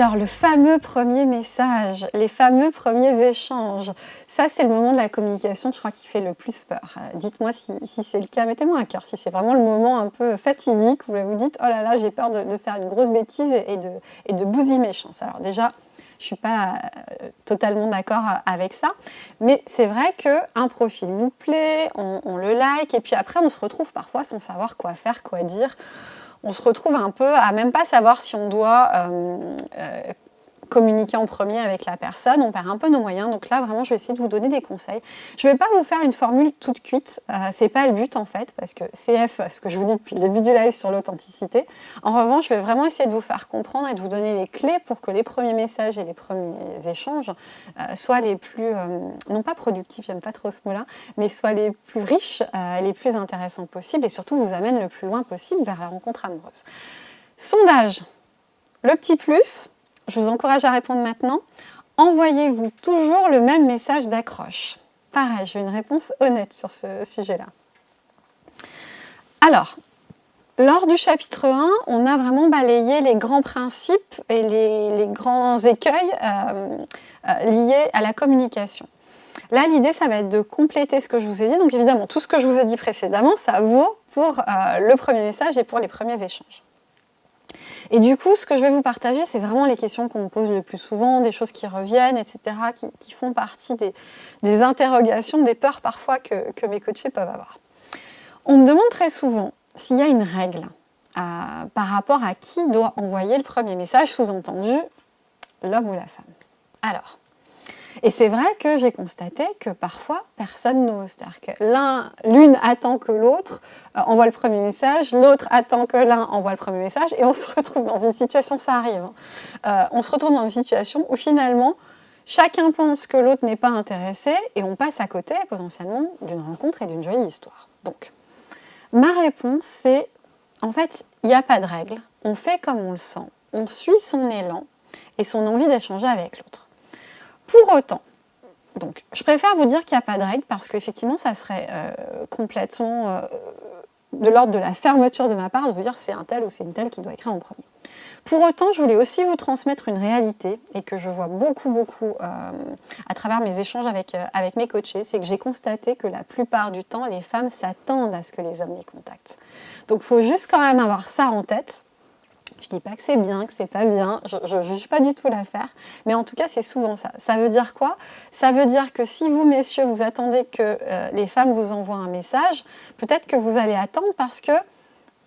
Alors, le fameux premier message, les fameux premiers échanges, ça c'est le moment de la communication, je crois, qui fait le plus peur. Euh, dites-moi si, c'est le cas, mettez-moi un cœur, si c'est vraiment le moment un peu fatidique où vous dites « Oh là là, j'ai peur de, faire une grosse bêtise et de, bousiller mes chances ». Alors déjà, je ne suis pas euh, totalement d'accord avec ça, mais c'est vrai qu'un profil nous plaît, on, le like, et puis après on se retrouve parfois sans savoir quoi faire, quoi dire on se retrouve un peu à même pas savoir si on doit euh, euh, communiquer en premier avec la personne, on perd un peu nos moyens. Donc là, vraiment, je vais essayer de vous donner des conseils. Je ne vais pas vous faire une formule toute cuite, euh, ce n'est pas le but en fait, parce que CF, ce que je vous dis depuis le début du live sur l'authenticité. En revanche, je vais vraiment essayer de vous faire comprendre et de vous donner les clés pour que les premiers messages et les premiers échanges euh, soient les plus, euh, non pas productifs, j'aime pas trop ce mot-là, mais soient les plus riches et les plus intéressants possibles et surtout vous amènent le plus loin possible vers la rencontre amoureuse. Sondage, le petit plus, je vous encourage à répondre maintenant. Envoyez-vous toujours le même message d'accroche? Pareil, j'ai une réponse honnête sur ce sujet-là. Alors, lors du chapitre 1, on a vraiment balayé les grands principes et les, grands écueils euh, euh, liés à la communication. Là, l'idée, ça va être de compléter ce que je vous ai dit. Donc évidemment, tout ce que je vous ai dit précédemment, ça vaut pour euh, le premier message et pour les premiers échanges. Et du coup, ce que je vais vous partager, c'est vraiment les questions qu'on me pose le plus souvent, des choses qui reviennent, etc., qui, font partie des, interrogations, des peurs parfois que, mes coachés peuvent avoir. On me demande très souvent s'il y a une règle euh, par rapport à qui doit envoyer le premier message, sous-entendu l'homme ou la femme. Alors, et c'est vrai que j'ai constaté que parfois, personne n'ose. C'est-à-dire que l'une attend que l'autre euh, envoie le premier message, l'autre attend que l'un envoie le premier message, et on se retrouve dans une situation, ça arrive, hein. euh, on se retrouve dans une situation où finalement, chacun pense que l'autre n'est pas intéressé, et on passe à côté potentiellement d'une rencontre et d'une jolie histoire. Donc, ma réponse, c'est, en fait, il n'y a pas de règle, on fait comme on le sent, on suit son élan et son envie d'échanger avec l'autre. Pour autant, donc, je préfère vous dire qu'il n'y a pas de règle parce qu'effectivement, ça serait euh, complètement euh, de l'ordre de la fermeture de ma part de vous dire c'est un tel ou c'est une telle qui doit écrire en premier. Pour autant, je voulais aussi vous transmettre une réalité et que je vois beaucoup, beaucoup euh, à travers mes échanges avec, avec mes coachés, c'est que j'ai constaté que la plupart du temps, les femmes s'attendent à ce que les hommes les contactent. Donc, il faut juste quand même avoir ça en tête je ne dis pas que c'est bien, que c'est pas bien, je ne juge pas du tout l'affaire, mais en tout cas c'est souvent ça. Ça veut dire quoi? Ça veut dire que si vous messieurs vous attendez que euh, les femmes vous envoient un message, peut-être que vous allez attendre parce que,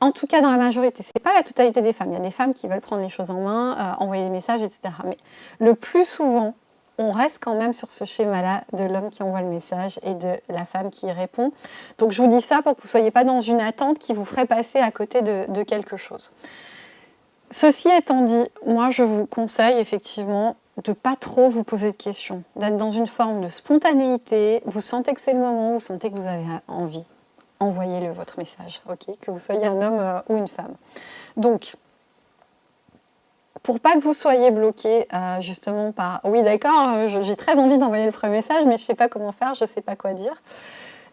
en tout cas dans la majorité, ce n'est pas la totalité des femmes, il y a des femmes qui veulent prendre les choses en main, euh, envoyer des messages, etc. Mais le plus souvent, on reste quand même sur ce schéma-là de l'homme qui envoie le message et de la femme qui y répond. Donc je vous dis ça pour que vous ne soyez pas dans une attente qui vous ferait passer à côté de quelque chose. Ceci étant dit, moi je vous conseille effectivement de pas trop vous poser de questions, d'être dans une forme de spontanéité, vous sentez que c'est le moment, vous sentez que vous avez envie, envoyez-le votre message, ok? Que vous soyez un homme euh, ou une femme. Donc, pour pas que vous soyez bloqué euh, justement par « oui d'accord, euh, j'ai très envie d'envoyer le premier message, mais je sais pas comment faire, je sais pas quoi dire »,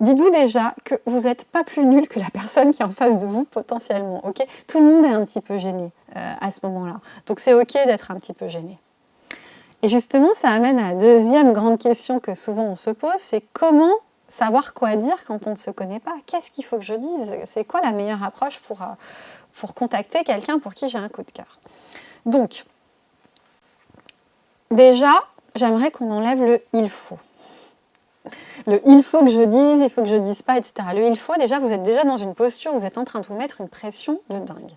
dites-vous déjà que vous n'êtes pas plus nul que la personne qui est en face de vous potentiellement. ok? Tout le monde est un petit peu gêné euh, à ce moment-là. Donc c'est ok d'être un petit peu gêné. Et justement, ça amène à la deuxième grande question que souvent on se pose, c'est comment savoir quoi dire quand on ne se connaît pas? Qu'est-ce qu'il faut que je dise? C'est quoi la meilleure approche pour, euh, pour contacter quelqu'un pour qui j'ai un coup de cœur? Donc, déjà, j'aimerais qu'on enlève le « il faut » le il faut que je dise, il faut que je dise pas, etc. Le il faut, déjà, vous êtes déjà dans une posture, vous êtes en train de vous mettre une pression de dingue.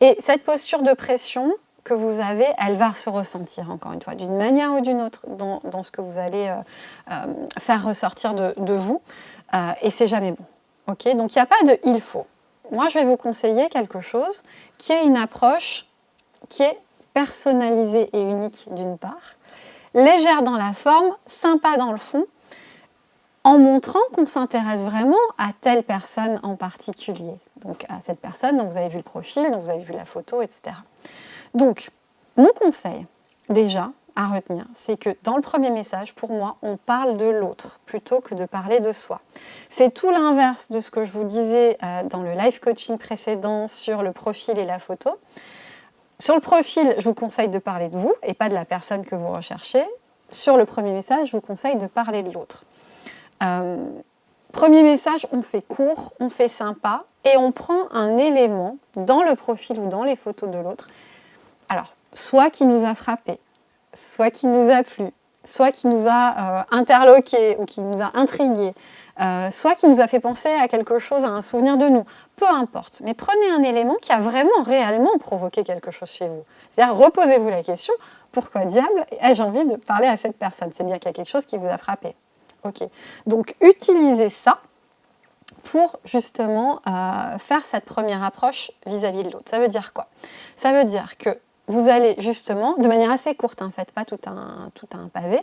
Et cette posture de pression que vous avez, elle va se ressentir, encore une fois, d'une manière ou d'une autre, dans, ce que vous allez euh, euh, faire ressortir de, vous, euh, et c'est jamais bon. Ok? Donc il n'y a pas de il faut. Moi, je vais vous conseiller quelque chose qui est une approche qui est personnalisée et unique d'une part, légère dans la forme, sympa dans le fond, en montrant qu'on s'intéresse vraiment à telle personne en particulier. Donc à cette personne dont vous avez vu le profil, dont vous avez vu la photo, etc. Donc, mon conseil, déjà, à retenir, c'est que dans le premier message, pour moi, on parle de l'autre plutôt que de parler de soi. C'est tout l'inverse de ce que je vous disais euh, dans le live coaching précédent sur le profil et la photo. Sur le profil, je vous conseille de parler de vous et pas de la personne que vous recherchez. Sur le premier message, je vous conseille de parler de l'autre. Euh, premier message, on fait court, on fait sympa et on prend un élément dans le profil ou dans les photos de l'autre. Alors, soit qui nous a frappé, soit qui nous a plu, soit qui nous a euh, interloqué ou qui nous a intrigué, euh, soit qui nous a fait penser à quelque chose, à un souvenir de nous, peu importe. Mais prenez un élément qui a vraiment, réellement provoqué quelque chose chez vous. C'est-à-dire, reposez-vous la question, pourquoi diable ai-je envie de parler à cette personne? C'est bien qu'il y a quelque chose qui vous a frappé. Ok. Donc, utilisez ça pour justement euh, faire cette première approche vis-à-vis de l'autre. Ça veut dire quoi? Ça veut dire que vous allez justement, de manière assez courte en fait, pas tout un, tout un pavé,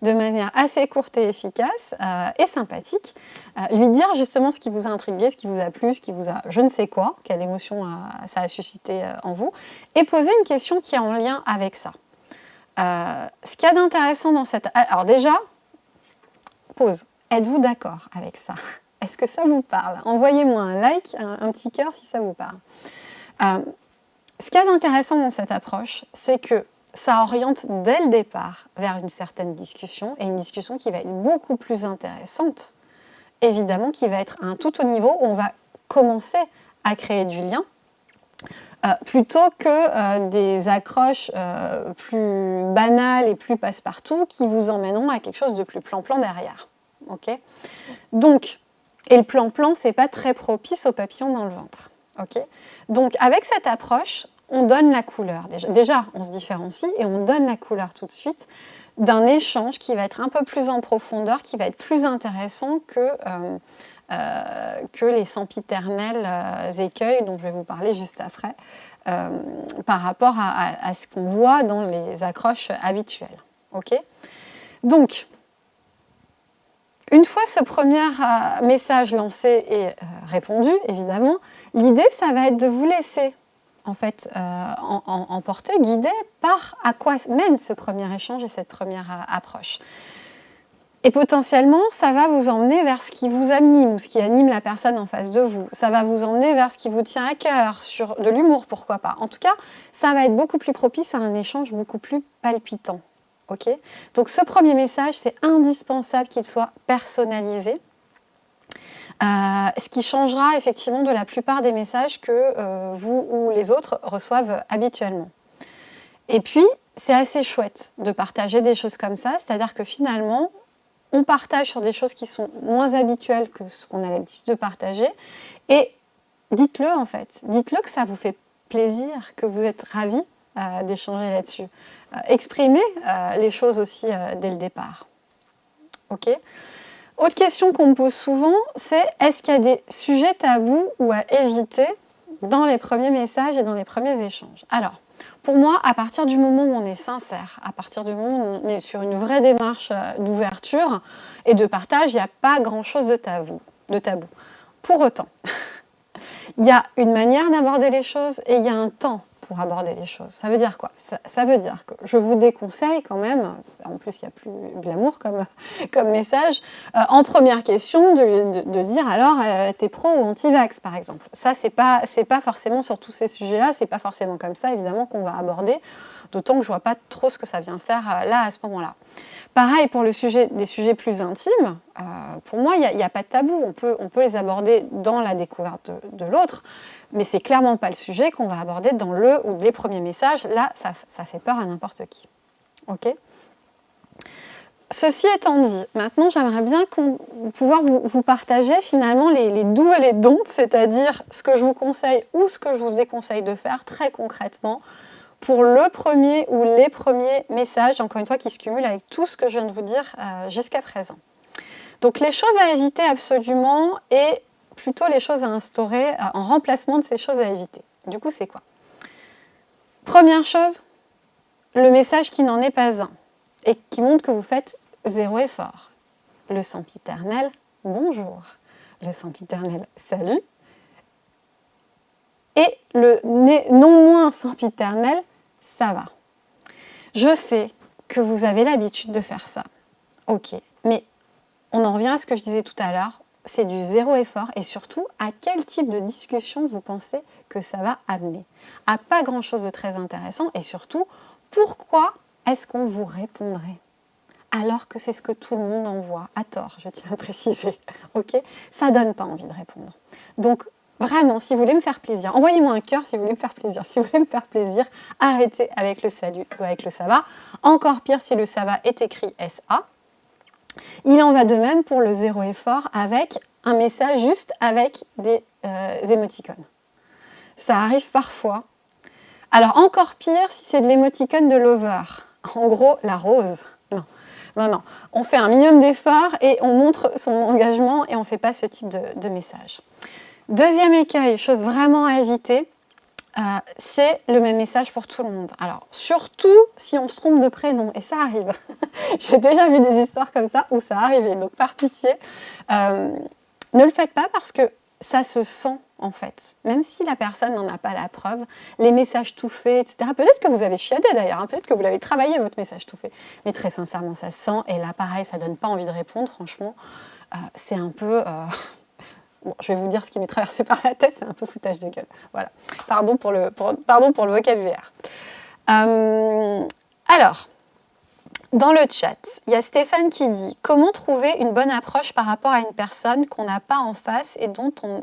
de manière assez courte et efficace euh, et sympathique, euh, lui dire justement ce qui vous a intrigué, ce qui vous a plu, ce qui vous a je ne sais quoi, quelle émotion ça a suscité en vous, et poser une question qui est en lien avec ça. ce qu'il y a d'intéressant dans cette... Alors déjà, pause. Êtes-vous d'accord avec ça? Est-ce que ça vous parle? Envoyez-moi un like, un, petit cœur si ça vous parle. Ce qu'il y a d'intéressant dans cette approche, c'est que ça oriente dès le départ vers une certaine discussion, et une discussion qui va être beaucoup plus intéressante, évidemment, qui va être un tout au niveau où on va commencer à créer du lien, euh, plutôt que euh, des accroches euh, plus banales et plus passe-partout qui vous emmèneront à quelque chose de plus plan-plan derrière. Donc, et le plan-plan, c'est pas très propice aux papillons dans le ventre. Donc avec cette approche, on donne la couleur. Déjà, déjà, on se différencie et on donne la couleur tout de suite d'un échange qui va être un peu plus en profondeur, qui va être plus intéressant que, que les sempiternels euh, écueils dont je vais vous parler juste après, par rapport à, ce qu'on voit dans les accroches habituelles. Donc, une fois ce premier message lancé et répondu, évidemment, L'idée, ça va être de vous laisser en fait euh, emporter, guider par à quoi mène ce premier échange et cette première euh, approche. Et potentiellement, ça va vous emmener vers ce qui vous anime ou ce qui anime la personne en face de vous. Ça va vous emmener vers ce qui vous tient à cœur, sur de l'humour, pourquoi pas. En tout cas, ça va être beaucoup plus propice à un échange beaucoup plus palpitant. ok? Donc ce premier message, c'est indispensable qu'il soit personnalisé. Euh, ce qui changera effectivement de la plupart des messages que euh, vous ou les autres reçoivent habituellement. Et puis, c'est assez chouette de partager des choses comme ça, c'est-à-dire que finalement, on partage sur des choses qui sont moins habituelles que ce qu'on a l'habitude de partager, et dites-le en fait, dites-le que ça vous fait plaisir, que vous êtes ravis euh, d'échanger là-dessus. exprimez les choses aussi dès le départ. Ok? Autre question qu'on me pose souvent, c'est est-ce qu'il y a des sujets tabous ou à éviter dans les premiers messages et dans les premiers échanges? Pour moi, à partir du moment où on est sincère, à partir du moment où on est sur une vraie démarche euh, d'ouverture et de partage, il n'y a pas grand-chose de tabou, de tabou. Pour autant, il y a une manière d'aborder les choses et il y a un temps pour aborder les choses. Ça veut dire quoi? Ça, veut dire que je vous déconseille quand même, en plus il y a plus glamour comme, comme message, euh, en première question de, dire alors euh, t'es pro ou anti-vax par exemple. Ça c'est pas, pas forcément sur tous ces sujets-là, c'est pas forcément comme ça évidemment qu'on va aborder, d'autant que je vois pas trop ce que ça vient faire euh, là à ce moment-là. Pareil pour le sujet, des sujets plus intimes, pour moi il n'y a, pas de tabou, on peut, les aborder dans la découverte de, l'autre, mais c'est clairement pas le sujet qu'on va aborder dans le ou les premiers messages. Là, ça, fait peur à n'importe qui. Ok? Ceci étant dit, maintenant j'aimerais bien pouvoir vous, partager finalement les, les doux et les dons, c'est-à-dire ce que je vous conseille ou ce que je vous déconseille de faire très concrètement pour le premier ou les premiers messages, encore une fois, qui se cumulent avec tout ce que je viens de vous dire euh, jusqu'à présent. Donc les choses à éviter absolument et plutôt les choses à instaurer euh, en remplacement de ces choses à éviter. Du coup, c'est quoi? Première chose, le message qui n'en est pas un et qui montre que vous faites zéro effort. Le sempiternel, bonjour. Le sempiternel, salut. Et le non moins sempiternel, ça va. Je sais que vous avez l'habitude de faire ça. Ok, mais on en revient à ce que je disais tout à l'heure c'est du zéro effort et surtout à quel type de discussion vous pensez que ça va amener? À pas grand chose de très intéressant et surtout pourquoi est-ce qu'on vous répondrait? Alors que c'est ce que tout le monde envoie, à tort, je tiens à préciser, ok? Ça donne pas envie de répondre. Vraiment, si vous voulez me faire plaisir, envoyez-moi un cœur si vous voulez me faire plaisir. Si vous voulez me faire plaisir, arrêtez avec le salut ou avec le ça va. Encore pire si le ça va est écrit SA. Il en va de même pour le zéro effort avec un message juste avec des euh, émoticônes. Ça arrive parfois. Alors encore pire si c'est de l'émoticône de lover. En gros, la rose. Non, non, non. On fait un minimum d'effort et on montre son engagement et on ne fait pas ce type de message. Deuxième écueil, chose vraiment à éviter, euh, c'est le même message pour tout le monde. Alors, surtout si on se trompe de prénom, et ça arrive. J'ai déjà vu des histoires comme ça où ça arrivait, donc par pitié, euh, ne le faites pas parce que ça se sent en fait. Même si la personne n'en a pas la preuve, les messages tout faits, etc. Peut-être que vous avez chiadé d'ailleurs, hein. peut-être que vous l'avez travaillé votre message tout fait. Mais très sincèrement, ça se sent. Et là, pareil, ça donne pas envie de répondre, franchement. Euh, c'est un peu... Je vais vous dire ce qui m'est traversé par la tête, c'est un peu foutage de gueule. Voilà. Pardon pour le, vocabulaire. Euh, alors, dans le chat, il y a Stéphane qui dit « Comment trouver une bonne approche par rapport à une personne qu'on n'a pas en face et dont on,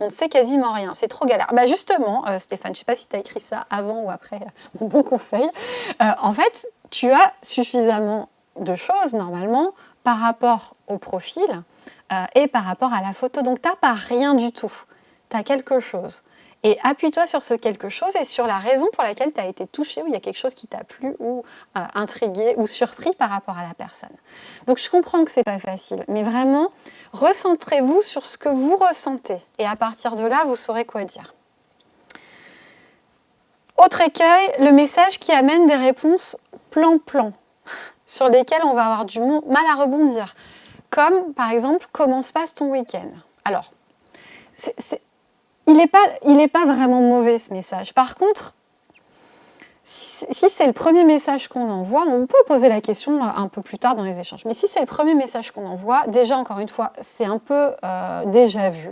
ne sait quasiment rien? C'est trop galère. Bah justement, euh, Stéphane, je ne sais pas si tu as écrit ça avant ou après mon bon conseil. Euh, en fait, tu as suffisamment de choses, normalement, par rapport au profil euh, et par rapport à la photo. Donc, tu n'as pas rien du tout. Tu as quelque chose. Et appuie-toi sur ce quelque chose et sur la raison pour laquelle tu as été touché ou il y a quelque chose qui t'a plu ou euh, intrigué ou surpris par rapport à la personne. Donc je comprends que ce n'est pas facile, mais vraiment, recentrez-vous sur ce que vous ressentez et à partir de là, vous saurez quoi dire. Autre écueil, le message qui amène des réponses plan-plan sur lesquelles on va avoir du mal à rebondir comme par exemple « Comment se passe ton week-end » Alors, il n'est pas, pas, vraiment mauvais ce message. Par contre, si, c'est le premier message qu'on envoie, on peut poser la question euh, un peu plus tard dans les échanges. Mais si c'est le premier message qu'on envoie, déjà, encore une fois, c'est un peu euh, déjà vu.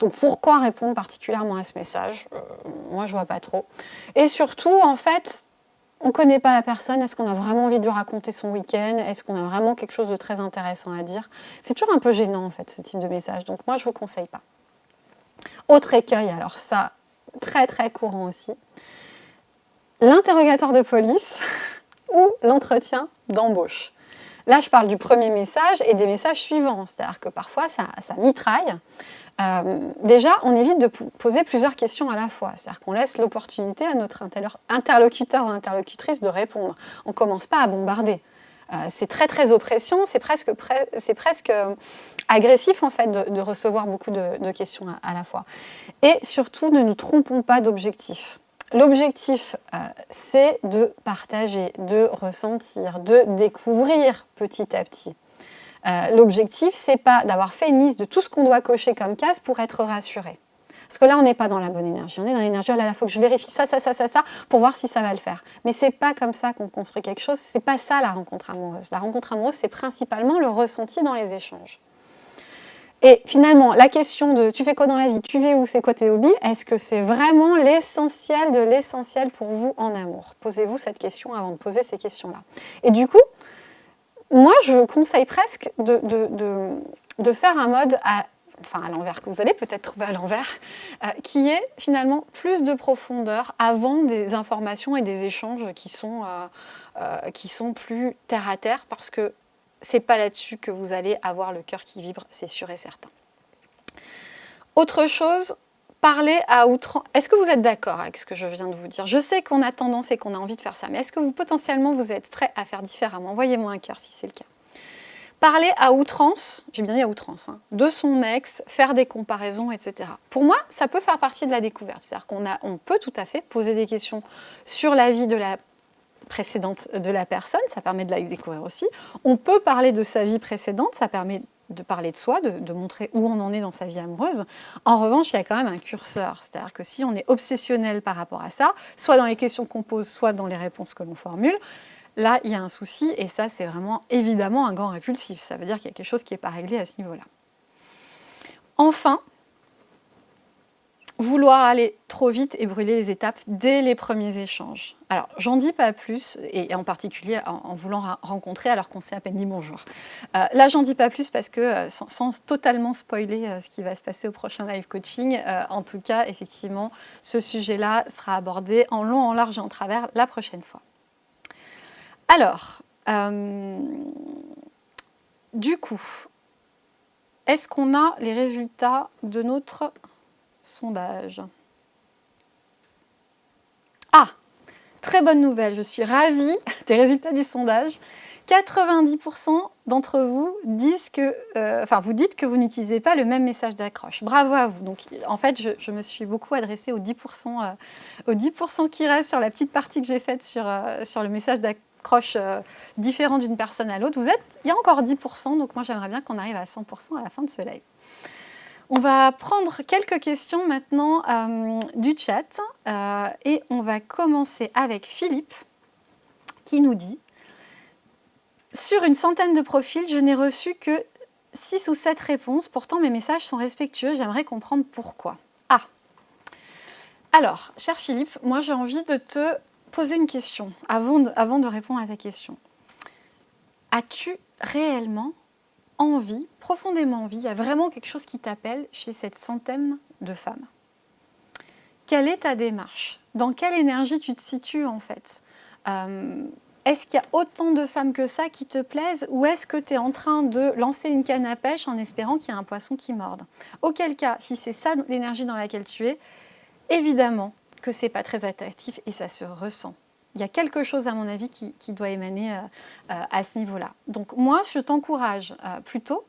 Donc pourquoi répondre particulièrement à ce message? Euh, Moi, je vois pas trop. Et surtout, en fait, on ne connaît pas la personne, est-ce qu'on a vraiment envie de lui raconter son week-end? Est-ce qu'on a vraiment quelque chose de très intéressant à dire? C'est toujours un peu gênant en fait ce type de message, donc moi je ne vous conseille pas. Autre écueil, alors ça, très très courant aussi, l'interrogatoire de police ou l'entretien d'embauche. Là, je parle du premier message et des messages suivants, c'est-à-dire que parfois ça, ça mitraille. Euh, déjà, on évite de poser plusieurs questions à la fois. C'est-à-dire qu'on laisse l'opportunité à notre interlocuteur ou interlocutrice de répondre. On ne commence pas à bombarder. Euh, c'est très très oppressant, c'est presque, presque euh, agressif en fait de, recevoir beaucoup de, questions à, la fois. Et surtout, ne nous trompons pas d'objectif. L'objectif, c'est de partager, de ressentir, de découvrir petit à petit. Euh, l'objectif, c'est pas d'avoir fait une liste de tout ce qu'on doit cocher comme case pour être rassuré. Parce que là, on n'est pas dans la bonne énergie. On est dans l'énergie, oh là, il faut que je vérifie ça, ça, ça, ça, ça, pour voir si ça va le faire. Mais c'est pas comme ça qu'on construit quelque chose. C'est pas ça la rencontre amoureuse. La rencontre amoureuse, c'est principalement le ressenti dans les échanges. Et finalement, la question de tu fais quoi dans la vie, tu vis où, c'est quoi tes hobbies, est-ce que c'est vraiment l'essentiel de l'essentiel pour vous en amour? Posez-vous cette question avant de poser ces questions-là. Et du coup, moi, je conseille presque de, faire un mode à, enfin à l'envers, que vous allez peut-être trouver à l'envers, euh, qui est finalement plus de profondeur avant des informations et des échanges qui sont, euh, euh, qui sont plus terre à terre, parce que c'est pas là-dessus que vous allez avoir le cœur qui vibre, c'est sûr et certain. Autre chose, parler à outrance. Est-ce que vous êtes d'accord avec ce que je viens de vous dire? Je sais qu'on a tendance et qu'on a envie de faire ça, mais est-ce que vous potentiellement vous êtes prêt à faire différemment? Envoyez-moi un cœur si c'est le cas. Parler à outrance, j'ai bien dit à outrance, hein, de son ex, faire des comparaisons, etc. Pour moi, ça peut faire partie de la découverte. C'est-à-dire qu'on on peut tout à fait poser des questions sur la vie de la précédente de la personne, ça permet de la découvrir aussi. On peut parler de sa vie précédente, ça permet de parler de soi, de, montrer où on en est dans sa vie amoureuse. En revanche, il y a quand même un curseur. C'est-à-dire que si on est obsessionnel par rapport à ça, soit dans les questions qu'on pose, soit dans les réponses que l'on formule, là, il y a un souci, et ça, c'est vraiment évidemment un grand répulsif. Ça veut dire qu'il y a quelque chose qui n'est pas réglé à ce niveau-là. Enfin, vouloir aller trop vite et brûler les étapes dès les premiers échanges. Alors, j'en dis pas plus, et en particulier en, voulant rencontrer alors qu'on s'est à peine dit bonjour. Euh, là, j'en dis pas plus parce que, euh, sans, totalement spoiler euh, ce qui va se passer au prochain live coaching, en tout cas, effectivement, ce sujet-là sera abordé en long, en large et en travers la prochaine fois. Alors, du coup, est-ce qu'on a les résultats de notre sondage. Ah, très bonne nouvelle, je suis ravie des résultats du sondage. 90% d'entre vous disent que, euh, enfin, vous dites que vous n'utilisez pas le même message d'accroche. Bravo à vous. Donc, en fait, je, me suis beaucoup adressée aux 10%, euh, aux 10 qui restent sur la petite partie que j'ai faite sur, euh, sur le message d'accroche différent d'une personne à l'autre. Vous êtes, il y a encore 10%, donc moi j'aimerais bien qu'on arrive à 100% à la fin de ce live. On va prendre quelques questions maintenant euh, du chat euh, et on va commencer avec Philippe qui nous dit Sur une centaine de profils, je n'ai reçu que 6 ou 7 réponses, pourtant mes messages sont respectueux, j'aimerais comprendre pourquoi. Ah Alors, cher Philippe, moi j'ai envie de te poser une question avant de répondre à ta question. As-tu réellement envie, profondément envie, il y a vraiment quelque chose qui t'appelle chez cette centaine de femmes. Quelle est ta démarche? Dans quelle énergie tu te situes en fait? Euh, Est-ce qu'il y a autant de femmes que ça qui te plaisent ou est-ce que tu es en train de lancer une canne à pêche en espérant qu'il y a un poisson qui morde? Auquel cas, si c'est ça l'énergie dans laquelle tu es, évidemment que c'est pas très attractif et ça se ressent il y a quelque chose, à mon avis, qui, doit émaner euh, euh, à ce niveau-là. Donc moi, je t'encourage euh, plutôt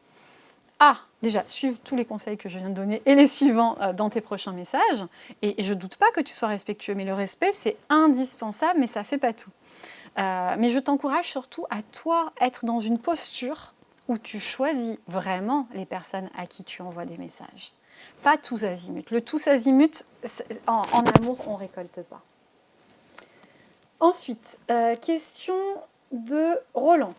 à, déjà, suivre tous les conseils que je viens de donner et les suivants dans tes prochains messages. Et, je ne doute pas que tu sois respectueux, mais le respect, c'est indispensable, mais ça ne fait pas tout. mais je t'encourage surtout à toi être dans une posture où tu choisis vraiment les personnes à qui tu envoies des messages. Pas tous azimuts. Le tous azimuts, en, en amour, on ne récolte pas. Ensuite, euh, question de Roland.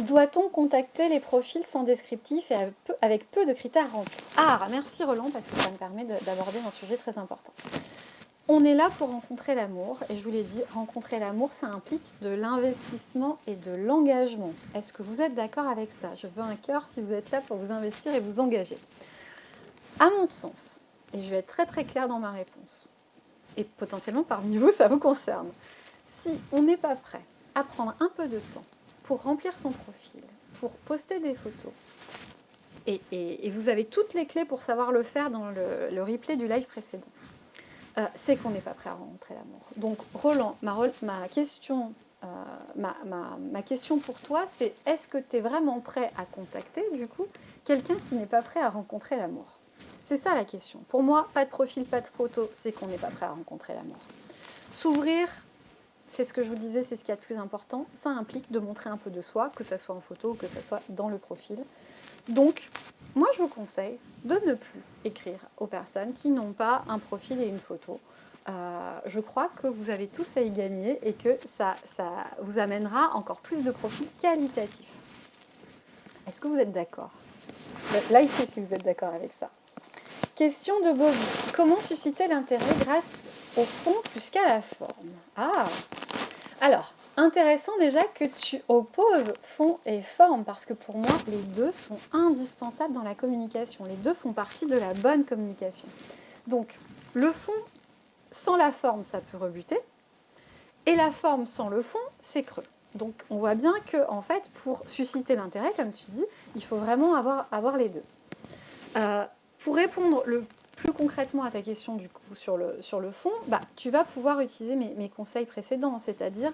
Doit-on contacter les profils sans descriptif et avec peu de critères remplis? Ah, merci Roland, parce que ça me permet d'aborder un sujet très important. On est là pour rencontrer l'amour, et je vous l'ai dit, rencontrer l'amour, ça implique de l'investissement et de l'engagement. Est-ce que vous êtes d'accord avec ça? Je veux un cœur si vous êtes là pour vous investir et vous engager. À mon sens, et je vais être très très claire dans ma réponse, et potentiellement parmi vous, ça vous concerne. Si on n'est pas prêt à prendre un peu de temps pour remplir son profil, pour poster des photos, et, vous avez toutes les clés pour savoir le faire dans le, replay du live précédent, euh, c'est qu'on n'est pas prêt à rencontrer l'amour. Donc Roland, ma, question, euh, ma, question pour toi, c'est est-ce que tu es vraiment prêt à contacter, du coup, quelqu'un qui n'est pas prêt à rencontrer l'amour? C'est ça la question. Pour moi, pas de profil, pas de photo, c'est qu'on n'est pas prêt à rencontrer l'amour. S'ouvrir, c'est ce que je vous disais, c'est ce qui est le plus important. Ça implique de montrer un peu de soi, que ce soit en photo ou que ce soit dans le profil. Donc, moi, je vous conseille de ne plus écrire aux personnes qui n'ont pas un profil et une photo. Euh, je crois que vous avez tous à y gagner et que ça, ça vous amènera encore plus de profils qualitatifs. Est-ce que vous êtes d'accord? Likez si vous êtes d'accord avec ça. Question de Bobby. Comment susciter l'intérêt grâce au fond plus qu'à la forme? Ah Alors, intéressant déjà que tu opposes fond et forme, parce que pour moi, les deux sont indispensables dans la communication. Les deux font partie de la bonne communication. Donc, le fond sans la forme, ça peut rebuter, et la forme sans le fond, c'est creux. Donc, on voit bien que, en fait, pour susciter l'intérêt, comme tu dis, il faut vraiment avoir, les deux. Euh, pour répondre le plus concrètement à ta question du coup sur le, sur le fond, bah, tu vas pouvoir utiliser mes, conseils précédents, c'est-à-dire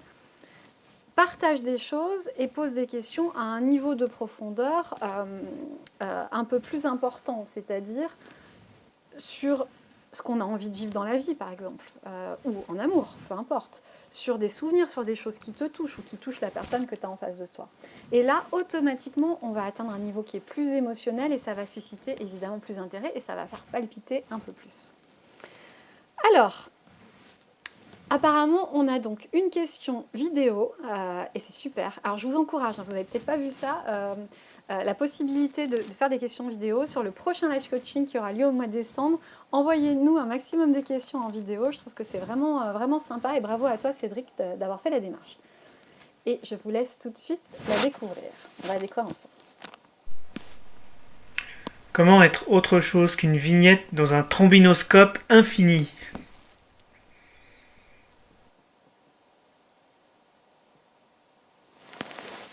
partage des choses et pose des questions à un niveau de profondeur euh, euh, un peu plus important, c'est-à-dire sur ce qu'on a envie de vivre dans la vie, par exemple, euh, ou en amour, peu importe sur des souvenirs, sur des choses qui te touchent ou qui touchent la personne que tu as en face de toi. Et là, automatiquement, on va atteindre un niveau qui est plus émotionnel et ça va susciter évidemment plus d'intérêt et ça va faire palpiter un peu plus. Alors, apparemment, on a donc une question vidéo euh, et c'est super. Alors, je vous encourage, hein, vous n'avez peut-être pas vu ça, euh, la possibilité de, faire des questions vidéo sur le prochain live coaching qui aura lieu au mois de décembre. Envoyez-nous un maximum de questions en vidéo. Je trouve que c'est vraiment, vraiment sympa et bravo à toi Cédric d'avoir fait la démarche. Et je vous laisse tout de suite la découvrir. On va découvrir ensemble. Comment être autre chose qu'une vignette dans un trombinoscope infini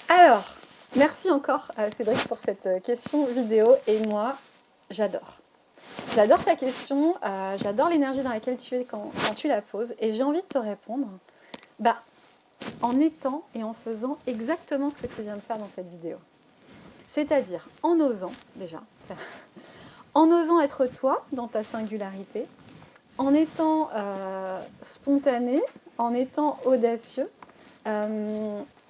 Alors, merci euh, Cédric pour cette euh, question vidéo et moi, j'adore. J'adore ta question, euh, j'adore l'énergie dans laquelle tu es quand, tu la poses et j'ai envie de te répondre bah, en étant et en faisant exactement ce que tu viens de faire dans cette vidéo. C'est-à-dire en osant déjà, en osant être toi dans ta singularité, en étant spontané, en étant audacieux,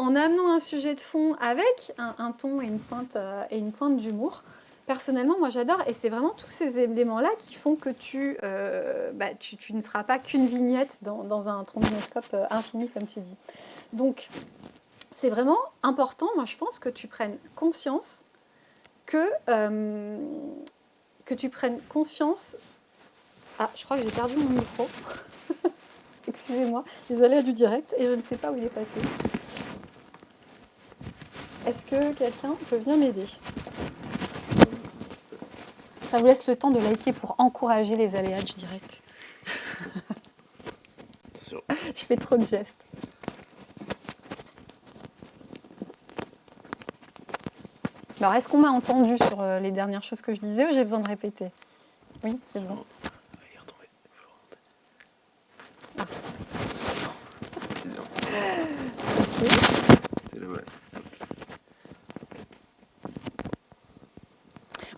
en amenant un sujet de fond avec un, ton et une pointe, euh, et une pointe d'humour, personnellement, moi j'adore. Et c'est vraiment tous ces éléments-là qui font que tu, euh, bah, ne seras pas qu'une vignette dans, un trombinoscope infini, comme tu dis. Donc, c'est vraiment important, moi je pense, que tu prennes conscience que, que tu prennes conscience... Ah, je crois que j'ai perdu mon micro. Excusez-moi, les aléas du direct et je ne sais pas où il est passé. Est-ce que quelqu'un peut venir m'aider? Ça vous laisse le temps de liker pour encourager les aléas du direct. je fais trop de gestes. Alors, est-ce qu'on m'a entendu sur euh, les dernières choses que je disais ou j'ai besoin de répéter? Oui, c'est bon.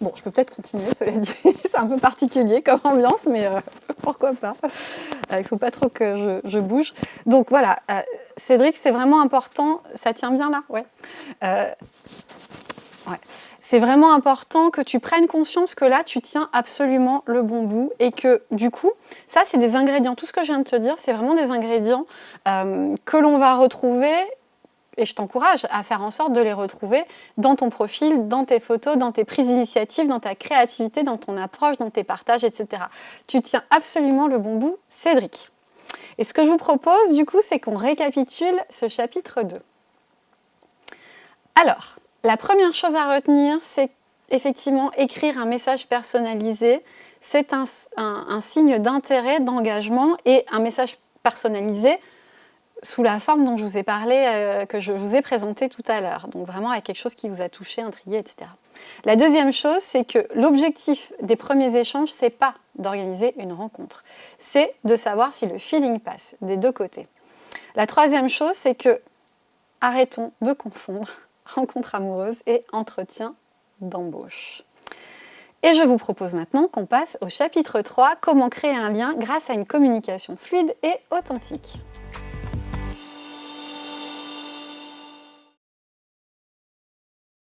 Bon, je peux peut-être continuer, cela dit. c'est un peu particulier comme ambiance, mais euh, pourquoi pas. Euh, il ne faut pas trop que je, bouge. Donc voilà, euh, Cédric, c'est vraiment important. Ça tient bien là? Ouais. ouais. C'est vraiment important que tu prennes conscience que là, tu tiens absolument le bon bout et que du coup, ça, c'est des ingrédients. Tout ce que je viens de te dire, c'est vraiment des ingrédients que l'on va retrouver et je t'encourage à faire en sorte de les retrouver dans ton profil, dans tes photos, dans tes prises d'initiative, dans ta créativité, dans ton approche, dans tes partages, etc. Tu tiens absolument le bon bout, Cédric. Et ce que je vous propose, du coup, c'est qu'on récapitule ce chapitre 2. Alors, la première chose à retenir, c'est effectivement écrire un message personnalisé. C'est un, un signe d'intérêt, d'engagement et un message personnalisé sous la forme dont je vous ai parlé, euh, que je vous ai présenté tout à l'heure. Donc vraiment avec quelque chose qui vous a touché, intrigué, etc. La deuxième chose, c'est que l'objectif des premiers échanges, c'est pas d'organiser une rencontre. C'est de savoir si le feeling passe des deux côtés. La troisième chose, c'est que arrêtons de confondre rencontre amoureuse et entretien d'embauche. Et je vous propose maintenant qu'on passe au chapitre 3, comment créer un lien grâce à une communication fluide et authentique.